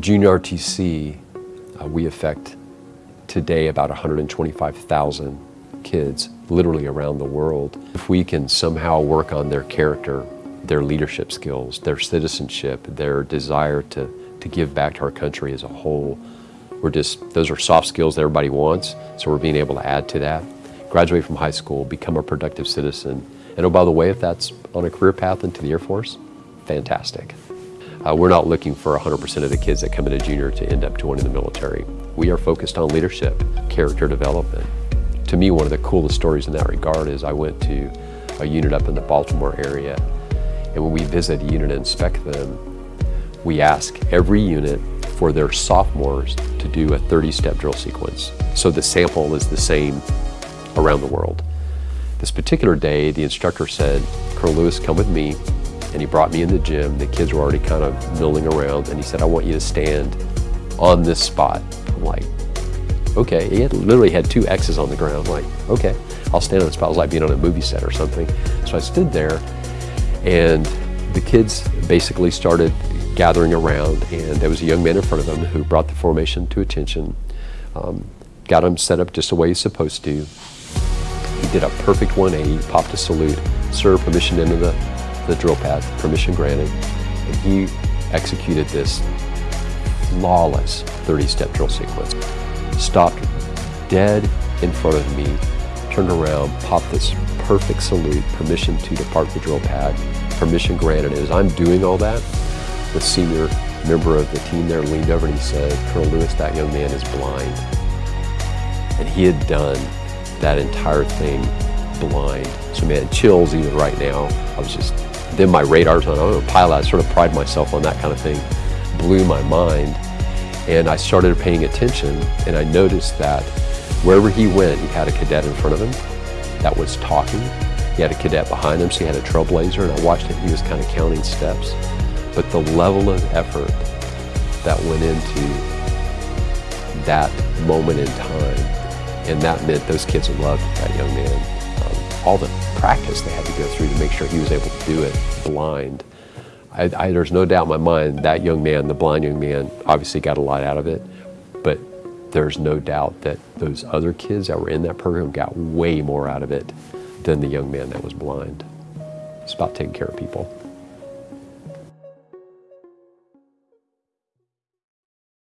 Junior ROTC, uh, we affect today about 125,000 kids literally around the world. If we can somehow work on their character, their leadership skills, their citizenship, their desire to, to give back to our country as a whole, we're just, those are soft skills that everybody wants, so we're being able to add to that. Graduate from high school, become a productive citizen, and oh, by the way, if that's on a career path into the Air Force, fantastic. Uh, we're not looking for 100% of the kids that come into junior to end up joining the military. We are focused on leadership, character development. To me, one of the coolest stories in that regard is I went to a unit up in the Baltimore area, and when we visit a unit and inspect them, we ask every unit for their sophomores to do a 30-step drill sequence. So the sample is the same around the world. This particular day, the instructor said, Colonel Lewis, come with me. And he brought me in the gym. The kids were already kind of milling around. And he said, I want you to stand on this spot. I'm like, okay. He had, literally had two X's on the ground. I'm like, okay, I'll stand on the spot. It was like being on a movie set or something. So I stood there and the kids basically started gathering around and there was a young man in front of them who brought the formation to attention, um, got them set up just the way he's supposed to. He did a perfect 180, popped a salute, sir, permission into the, the drill pad, permission granted, and he executed this flawless 30-step drill sequence. Stopped dead in front of me, turned around, popped this perfect salute, permission to depart the drill pad, permission granted. As I'm doing all that, the senior member of the team there leaned over and he said, Colonel Lewis, that young man is blind. And he had done that entire thing blind. So man, chills even right now. I was just, then my radar's on, I'm a pilot, I sort of pride myself on that kind of thing. Blew my mind. And I started paying attention and I noticed that wherever he went, he had a cadet in front of him that was talking. He had a cadet behind him, so he had a trailblazer, and I watched him, he was kind of counting steps. But the level of effort that went into that moment in time, and that meant those kids loved that young man. All the practice they had to go through to make sure he was able to do it blind. I, I, there's no doubt in my mind that young man, the blind young man, obviously got a lot out of it, but there's no doubt that those other kids that were in that program got way more out of it than the young man that was blind. It's about taking care of people.